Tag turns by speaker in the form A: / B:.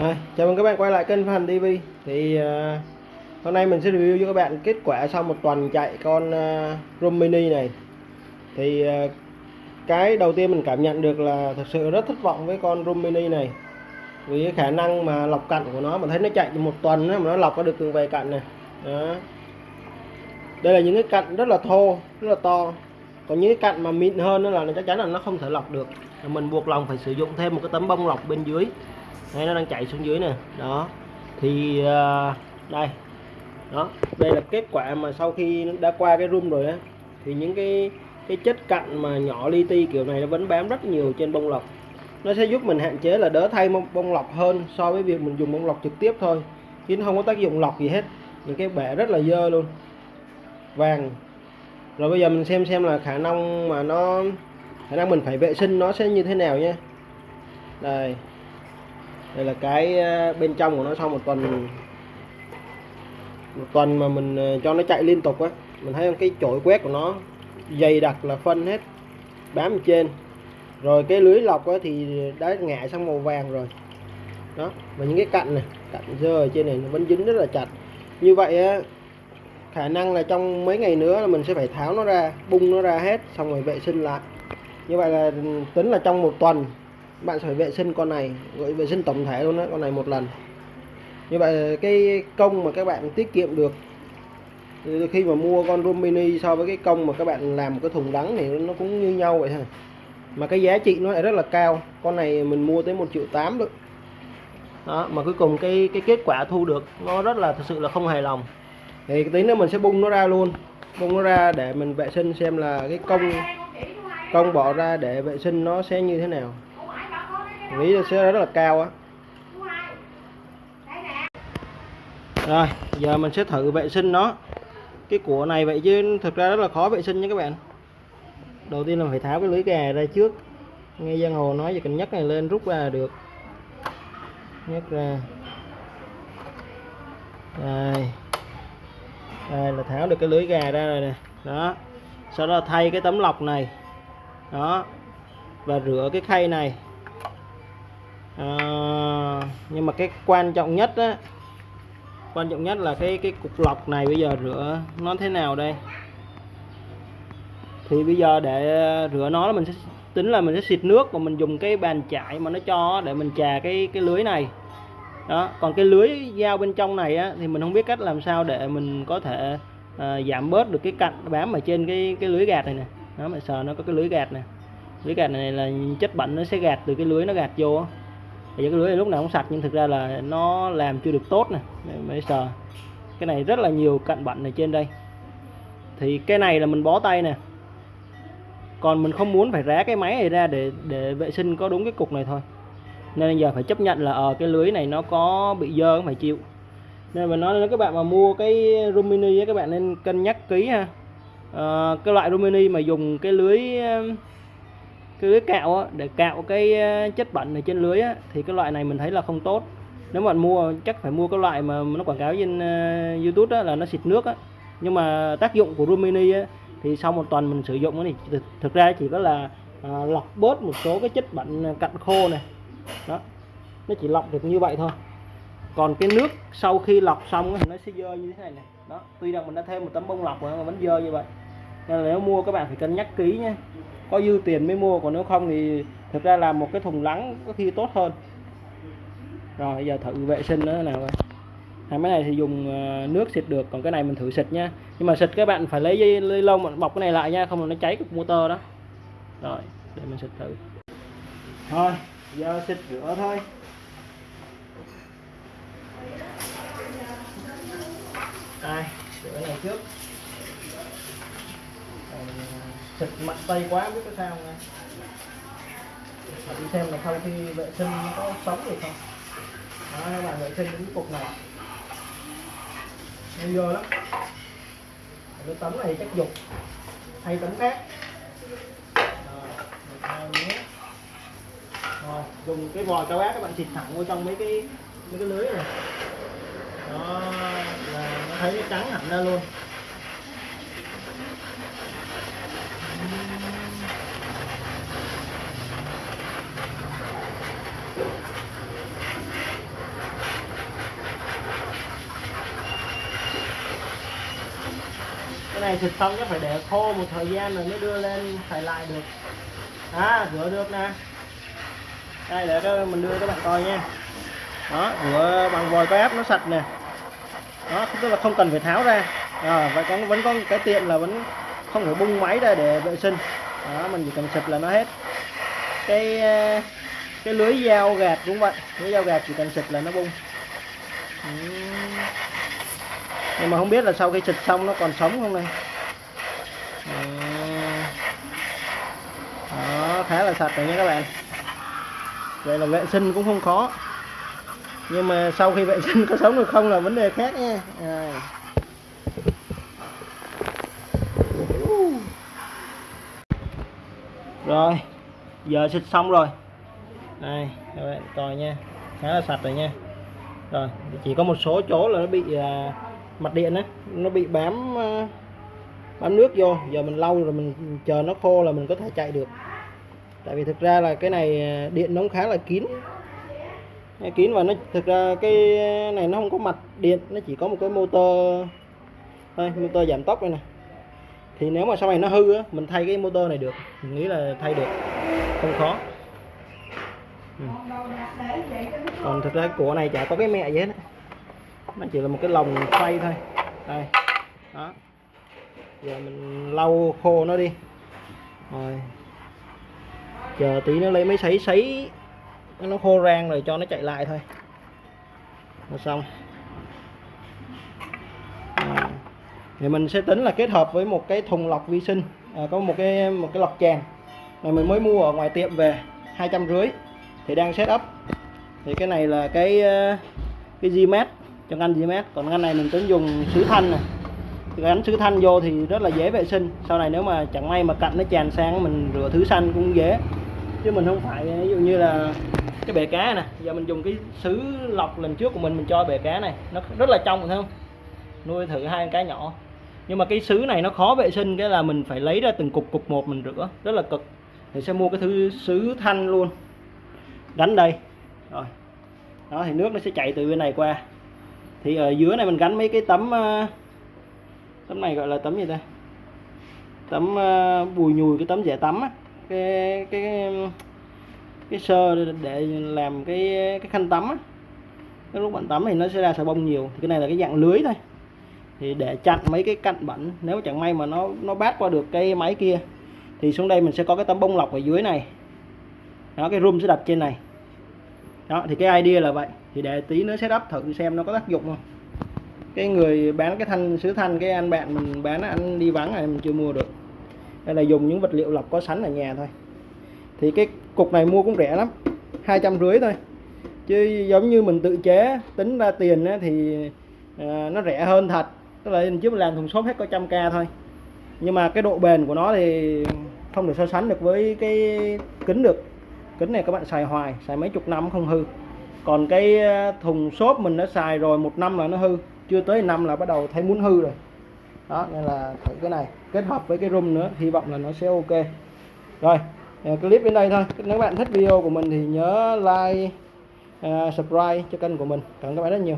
A: Rồi, chào mừng các bạn quay lại kênh Phan TV thì uh, hôm nay mình sẽ review cho các bạn kết quả sau một tuần chạy con uh, Room Mini này. Thì uh, cái đầu tiên mình cảm nhận được là thật sự rất thất vọng với con Room Mini này. Vì cái khả năng mà lọc cặn của nó mà thấy nó chạy một tuần đó, mà nó lọc có được từng vài cặn này. Đó. đây là những cái cặn rất là thô rất là to. Còn những cái cặn mà mịn hơn đó là chắc chắn là nó không thể lọc được. Mình buộc lòng phải sử dụng thêm một cái tấm bông lọc bên dưới. Đấy, nó đang chạy xuống dưới nè. Đó. Thì uh, đây. Đó. Đây là kết quả mà sau khi đã qua cái room rồi á thì những cái cái chất cặn mà nhỏ li ti kiểu này nó vẫn bám rất nhiều trên bông lọc. Nó sẽ giúp mình hạn chế là đỡ thay bông lọc hơn so với việc mình dùng bông lọc trực tiếp thôi chứ nó không có tác dụng lọc gì hết. Những cái bể rất là dơ luôn. Vàng. Rồi bây giờ mình xem xem là khả năng mà nó khả năng mình phải vệ sinh nó sẽ như thế nào nhé. Đây đây là cái ờ, bên trong của nó sau một tuần một tuần mà mình ờ, cho nó chạy liên tục á. Mình thấy cái chổi quét của nó dày đặc là phân hết, bám trên. Rồi cái lưới lọc á thì đã ngã sang màu vàng rồi. Đó, và những cái cạnh này cạnh dơ ở trên này nó vẫn dính rất là chặt. Như vậy á, khả năng là trong mấy ngày nữa là mình sẽ phải tháo nó ra, bung nó ra hết, xong rồi vệ sinh lại. Như vậy là ừ, tính là trong một tuần bạn sẽ phải vệ sinh con này, gọi vệ sinh tổng thể luôn đó con này một lần. Như vậy cái công mà các bạn tiết kiệm được, khi mà mua con room mini so với cái công mà các bạn làm một cái thùng đắng thì nó cũng như nhau vậy thôi. Mà cái giá trị nó lại rất là cao, con này mình mua tới một triệu tám được đó, mà cuối cùng cái cái kết quả thu được nó rất là thực sự là không hài lòng. Thì tí nữa mình sẽ bung nó ra luôn, bung nó ra để mình vệ sinh xem là cái công công bỏ ra để vệ sinh nó sẽ như thế nào nghĩ sẽ rất là cao á. Rồi, giờ mình sẽ thử vệ sinh nó. Cái của này vậy chứ thực ra rất là khó vệ sinh nha các bạn. Đầu tiên là phải tháo cái lưới gà ra trước. Nghe giang hồ nói chỉ cần nhấc này lên rút ra là được. Nhấc ra. Đây đây là tháo được cái lưới gà ra rồi nè. Đó. Sau đó thay cái tấm lọc này. Đó. Và rửa cái khay này à, nhưng mà cái quan trọng nhất á quan trọng nhất là cái cái cục lọc này bây giờ rửa nó thế nào đây? Thì bây giờ để rửa nó là mình sẽ tính là mình sẽ xịt nước và mình dùng cái bàn chải mà nó cho để mình chà cái cái lưới này. Đó còn cái lưới dao bên trong này á, thì mình không biết cách làm sao để mình có thể à, giảm bớt được cái cạnh bám ở trên cái cái lưới gạt này nè. Đó mà sờ nó có cái lưới gạt này lưới gạt này là chất bẩn nó sẽ gạt từ cái lưới nó gạt vô giờ cái lưới này lúc nào cũng sạch nhưng thực ra là nó làm chưa được tốt nè. Mới sờ. Cái này rất là nhiều cặn bẩn ở trên đây. Thì cái này là mình bó tay nè. Còn mình không muốn phải rá cái máy này ra để để vệ sinh có đúng cái cục này thôi. Nên giờ phải chấp nhận là ở cái lưới này nó có bị dơ phải chịu. Nên mình nói với các bạn mà mua cái Rumini các bạn nên cân nhắc kỹ ha. À, cái loại Rumini mà dùng cái lưới cái lưới cạo á, để cạo cái ờ, chất bẩn ở trên lưới á, thì cái loại này mình thấy là không tốt. Nếu mà bạn mua chắc phải mua cái loại mà nó quảng cáo trên uh, YouTube á, là nó xịt nước á. Nhưng mà tác dụng của Rumini á, thì sau một tuần mình sử dụng thì thực, thực ra chỉ có là uh, lọc bớt một số cái chất bẩn cặn khô này. Đó nó chỉ lọc được như vậy thôi. Còn cái nước sau khi lọc xong thì nó sẽ dơ như thế này này. Đó tuy rằng mình đã thêm một tấm bông lọc mà vẫn dơ như vậy. Nên là nếu mua các bạn phải cân nhắc kỹ nhé có dư tiền mới mua, còn nếu không thì thực ra là một cái thùng lắng có khi tốt hơn. Rồi giờ thử vệ sinh nữa nào coi. Hai máy này thì dùng ờ, nước xịt được, còn cái này mình thử xịt nha. Nhưng mà xịt các bạn phải lấy dây ly lông bọc cái này lại nha, không là nó cháy cục motor đó. Rồi, để mình xịt thử. Thôi, giờ xịt rửa thôi. Đây, rửa này trước thịt mạnh tay quá biết có sao không nha đi xem là sau khi vệ sinh có sống được không? Đó các bạn vệ sinh những cục này. Nên vô lắm. Cái tấm này chắc dục. Hay tấm khác. Rồi, dùng cái vòi cao áp các bạn xịt thẳng vô trong mấy cái mấy cái lưới này. Đó là nó thấy nó trắng hẳn ra luôn. cái này thịt xong chắc phải để khô một thời gian rồi mới đưa lên phải lại được. À rửa được nè. Đây để cho mình đưa các bạn coi nha. Đó rửa bằng vòi có áp nó sạch nè. Đó tức là không cần phải tháo ra. À, vậy còn vẫn có cái tiện là vẫn không phải bung máy ra để vệ sinh. Đó, mình chỉ cần xịt là nó hết. Cái cái lưới dao gạt cũng vậy lưới dao gạt chỉ cần xịt là nó bung. Nhưng mà không biết là sau khi xịt xong nó còn sống không này? Đó khá là sạch rồi nha các bạn. Vậy là vệ sinh cũng không khó. Nhưng mà sau khi vệ sinh có sống được không là vấn đề khác nha. À. rồi, giờ xịt xong rồi đây các bạn coi nha. Khá là sạch rồi nha. Rồi chỉ có một số chỗ là nó bị à, mặt điện á. Nó bị bám à, bám nước vô. Giờ mình lau rồi mình chờ nó khô là mình có thể chạy được. Tại vì thực ra là cái này à, điện nó cũng khá là kín. Kín và nó thực ra cái này nó không có mặt điện nó chỉ có một cái motor thôi motor giảm tốc đây nè. Thì nếu mà sau này nó hư á mình thay cái motor này được. Mình nghĩ là thay được. Không khó. Ừ. còn thực ra của này chả có cái mẹ gì hết nó chỉ là một cái lồng xoay thôi. Đây. Đó. Giờ mình lau khô nó đi. Rồi. Chờ tí nó lấy mấy sấy sấy nó khô rang rồi cho nó chạy lại thôi. Là xong. À. thì mình sẽ tính là kết hợp với một cái thùng lọc vi sinh. À, có một cái một cái lọc tràn này mình mới mua ở ngoài tiệm về hai trăm rưỡi thì đang setup thì cái này là cái ờ, cái Gmat trong ngăn Gmat còn ngăn này mình tính dùng sứ thanh này gắn sứ thanh vô thì rất là dễ vệ sinh. Sau này nếu mà chẳng may mà cạnh nó tràn sang mình rửa thứ xanh cũng dễ. Chứ mình không phải, ví dụ như là cái bể cá nè. Giờ mình dùng cái sứ lọc lần trước của mình mình cho bể cá này. Nó rất là trong, thấy không? Nuôi thử hai con cá nhỏ. Nhưng mà cái sứ này nó khó vệ sinh, cái là mình phải lấy ra từng cục cục một mình rửa. Rất là cực. Thì sẽ mua cái thứ sứ thanh luôn gánh đây. Rồi. Đó, thì nước nó sẽ chạy từ bên này qua. Thì ở dưới này mình gắn mấy cái tấm ờ, tấm này gọi là tấm gì ta? Tấm ờ, bùi nhùi, cái tấm dẻ tắm á. Cái cái cái sơ để làm cái cái khăn tắm á. Cái lúc bạn tắm thì nó sẽ ra xà bông nhiều. Thì cái này là cái dạng lưới thôi. Thì để chặn mấy cái cặn bẩn. Nếu chẳng may mà nó nó bát qua được cái máy kia, thì xuống đây mình sẽ có cái tấm bông lọc ở dưới này. Đó, cái room sẽ đặt trên này đó thì cái idea là vậy. Thì để tí nữa setup thử xem nó có tác dụng không. Cái người bán cái thanh sứ thanh cái anh bạn mình bán anh đi vắng này mình chưa mua được. Đây là dùng những vật liệu lọc có sẵn ở nhà thôi. Thì cái cục này mua cũng rẻ lắm hai trăm rưỡi thôi. Chứ giống như mình tự chế tính ra tiền thì à, nó rẻ hơn thật. Tức là mình trước mình làm thùng xốp hết có trăm k thôi. Nhưng mà cái độ bền của nó thì không được so sánh được với cái kính được kính này các bạn xài hoài xài mấy chục năm không hư. Còn cái ờ, thùng xốp mình đã xài rồi một năm là nó hư chưa tới năm là bắt đầu thấy muốn hư rồi. Đó nên là thử cái này kết hợp với cái room nữa hy vọng là nó sẽ ok. Rồi ờ, clip đến đây thôi. Nếu bạn thích video của mình thì nhớ like uh, subscribe cho kênh của mình. Cảm ơn các bạn rất nhiều.